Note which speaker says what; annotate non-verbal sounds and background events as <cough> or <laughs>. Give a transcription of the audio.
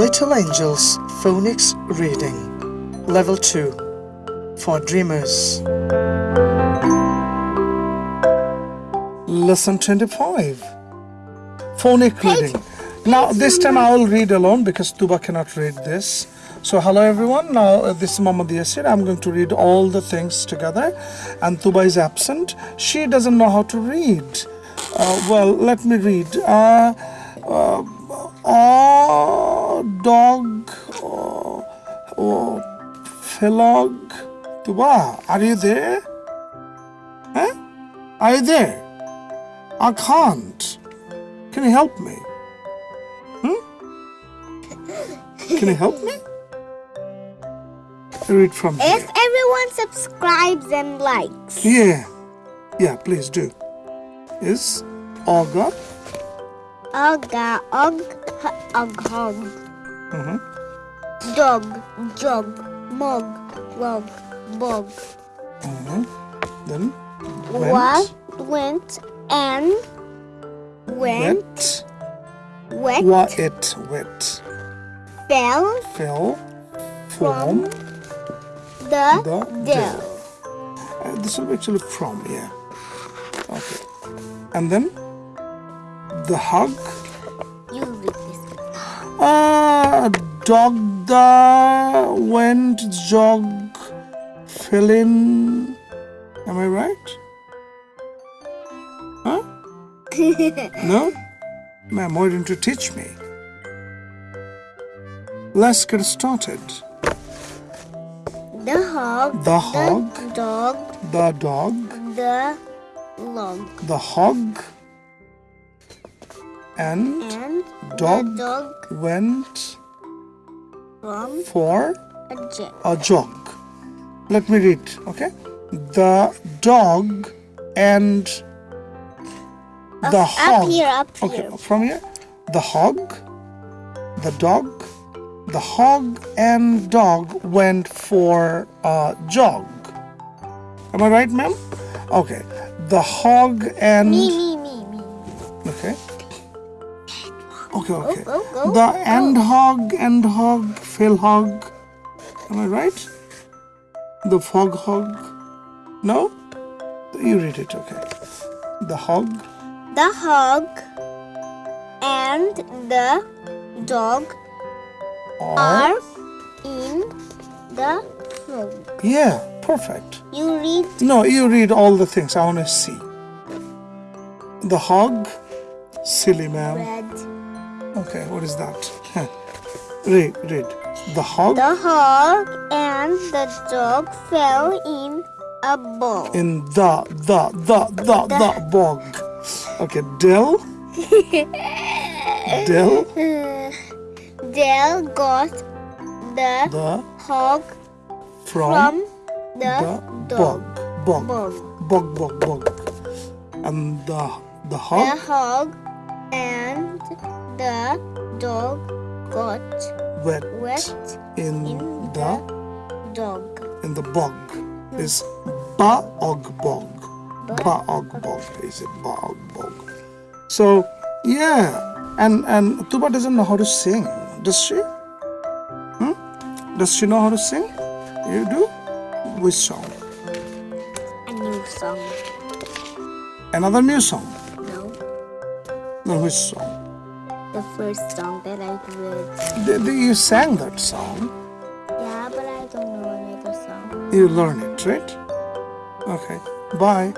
Speaker 1: Little Angels Phonics Reading Level 2 for Dreamers. Lesson 25 Phonic Reading. Now this time I will read alone because Tuba cannot read this. So hello everyone. Now uh, this is Muhammad Yasir. I'm going to read all the things together. And Tuba is absent. She doesn't know how to read. Uh, well let me read. Uh, uh, philog Tuba are you there huh? are you there I can't can you help me hmm? can you help me read from here.
Speaker 2: If everyone subscribes and likes.
Speaker 1: Yeah. Yeah, please do. Is Olga?
Speaker 2: Olga, og, og, hog.
Speaker 1: Mm-hmm.
Speaker 2: Dog, jog, mog, log, bog.
Speaker 1: Mm-hmm. Then went.
Speaker 2: What, went, and went.
Speaker 1: Wet. What it wet.
Speaker 2: Fell
Speaker 1: Fell. From.
Speaker 2: the,
Speaker 1: The
Speaker 2: dell.
Speaker 1: Uh, this will actually from, yeah. Okay. And then the hug.
Speaker 2: You read this.
Speaker 1: Ah, dog the went jog fill in. Am I right? Huh? <laughs> no? Ma'am, why don't you teach me? Let's get started.
Speaker 2: The hog,
Speaker 1: The hog,
Speaker 2: the dog,
Speaker 1: the dog,
Speaker 2: the log,
Speaker 1: the hog, and
Speaker 2: and
Speaker 1: Dog.
Speaker 2: dog
Speaker 1: went
Speaker 2: from
Speaker 1: for
Speaker 2: a jet.
Speaker 1: a jog. Let me read, okay? The dog and the
Speaker 2: Up
Speaker 1: hog.
Speaker 2: Up here, up here.
Speaker 1: Okay, from here. The hog, the dog, the hog and dog went for a jog. Am I right, ma'am? Okay. The hog and
Speaker 2: Me, me, me, me.
Speaker 1: okay. Okay, okay.
Speaker 2: go, go,
Speaker 1: the
Speaker 2: go.
Speaker 1: end hog, end hog, fill hog. Am I right? The fog hog. No? You read it, okay. The hog,
Speaker 2: The hog and the dog
Speaker 1: or
Speaker 2: are in the room.
Speaker 1: yeah, perfect.
Speaker 2: You read
Speaker 1: No, you read all the things. I want to see. The hog, silly man.
Speaker 2: red.
Speaker 1: Okay, what is that? <laughs> read, read. The hog
Speaker 2: The hog and the dog fell in a bog.
Speaker 1: in the the the the the bog. Okay, Dell. <laughs> Dell <laughs>
Speaker 2: Dell got the
Speaker 1: the
Speaker 2: hog
Speaker 1: from,
Speaker 2: from the,
Speaker 1: the
Speaker 2: dog.
Speaker 1: bog bog
Speaker 2: Bog.
Speaker 1: bog bog bog, and the the
Speaker 2: The
Speaker 1: hog
Speaker 2: hog and the dog got
Speaker 1: wet,
Speaker 2: wet
Speaker 1: in,
Speaker 2: in
Speaker 1: the
Speaker 2: the dog.
Speaker 1: in the bog. Is baog bog. Ba baog bog. Is it baog bog. So yeah. And and tuba doesn't know how to sing. Does she? Hmm? does she know how to sing? You do? Which song?
Speaker 2: A new song.
Speaker 1: another new song
Speaker 2: No,
Speaker 1: which song
Speaker 2: the first song that I.
Speaker 1: The- the- you sang that song
Speaker 2: Yeah, but I don't know another song.
Speaker 1: you learn it right okay bye